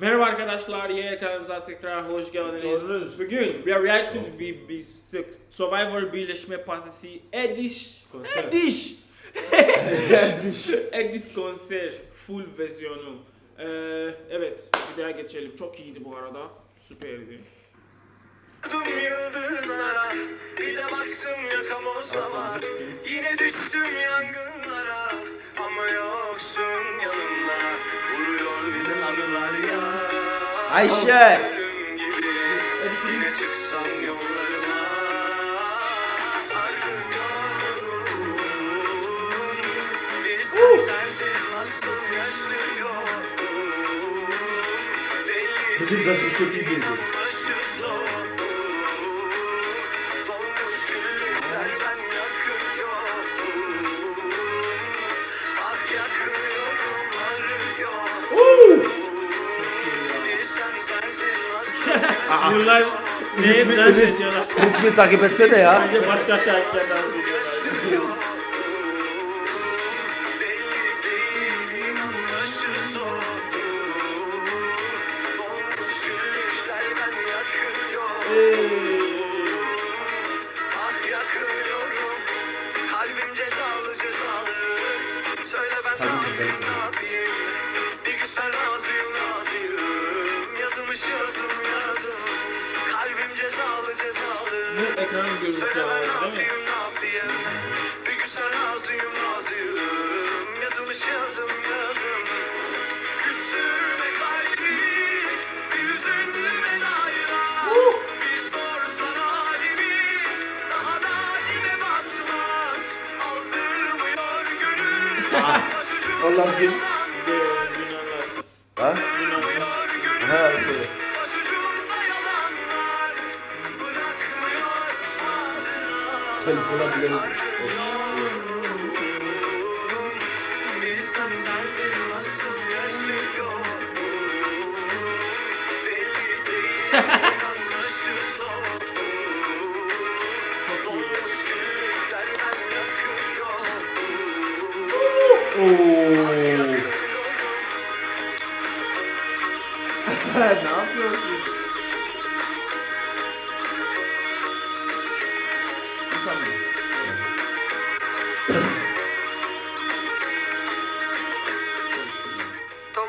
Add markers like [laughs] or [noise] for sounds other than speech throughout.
Merhaba arkadaşlar, yeni kanalımıza tekrar hoş geldiniz. Hoş Bugün we are reacting to bir, bir Survivor Birleşme Partisi Ediş Konser. Ediş [laughs] Ediş konser full versiyonu. Ee, evet, bir daha geçelim. Çok iyiydi bu arada. Süperdi. Yıldızlara Ayşe! Yine çıksam yollarıma nasıl Bizim gazımız çok iyi girdi. Yıllar neye biraz Ritmi, ritmi takip etsene ya. Bence başka şarkılardan biliyorlar. Bu ekranın görüntüsü alalım değil mi? yapayım ben yakıyorum Oo. Το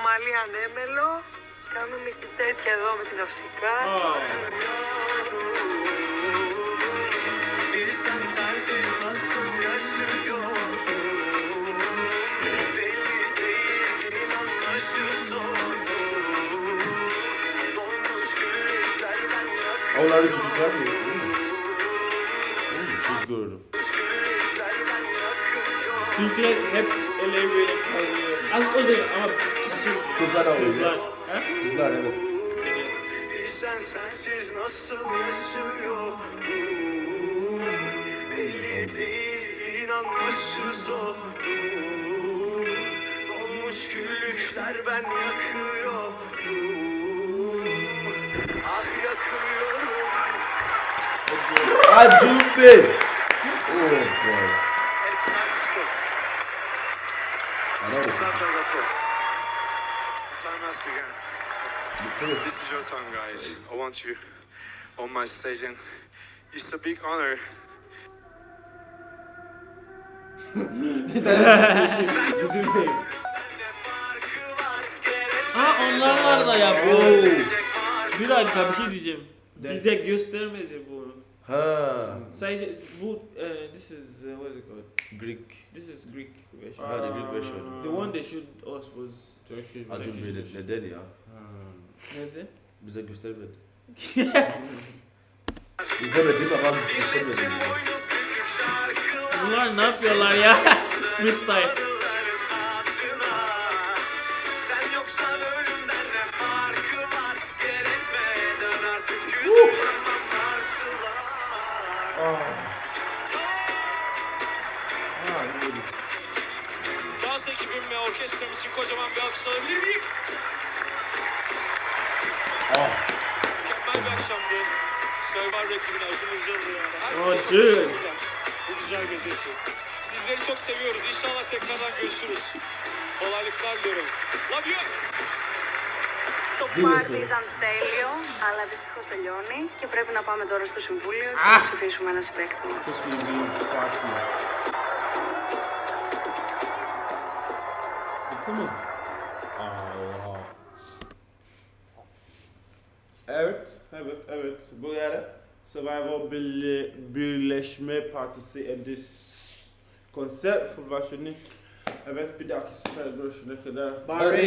μαλλί ανέμελο, κάνουμε και τέτοια εδώ με την αυσικά. Oh. Όλα. Yakıyorum Türkler hep ele böyle kalıyor. Az o değil ama Kızlar da oluyor. kızlar. Ha? Kızlar evet. Bilsen sensiz nasıl yaşıyorum Belli değil inanması zor Dolmuş güllükler ben yakıyorum Ah yakıyorum Acun Bey. Boy. The time has begun. This is your time, guys. I want you on my stage, and it's a big honor. Bizim değil. Ha onlarlar da yapıyor. Bir dakika bir şey diyeceğim. Bize göstermedi bunu. Ha. Sadece bu eh, this is uh, what is it called? Greek. This is Greek version. Ha, the Greek version. The one they showed us was Turkish. Acun Turkish Bey version. neden ya? Nerede? Bize göstermedi. [laughs] İzlemedim ama bize. Bunlar ne yapıyorlar ya? [laughs] Freestyle. Ha, iyi. Dans ekibim ve orkestram için kocaman bir alkış alabilir miyim? Mükemmel bir akşamdı. Survivor ekibine uzun uzun yani. Oh, Herkese dude. çok teşekkürler. Bu güzel gece için. Sizleri çok seviyoruz. İnşallah tekrardan görüşürüz. Kolaylıklar diliyorum. Love you. Το πάρτι ήταν τέλειο, αλλά δυστυχώς τελειώνει και πρέπει να πάμε τώρα στο Συμβούλιο και να ψηφίσουμε ένα συμπέκτη μας. Bitti mi? Allah. Evet, evet, evet. Bu yere Survivor Birli- Birleşme Partisi Edis konser versiyonu. Evet, bir dahaki sefer görüşene kadar. Bahreyn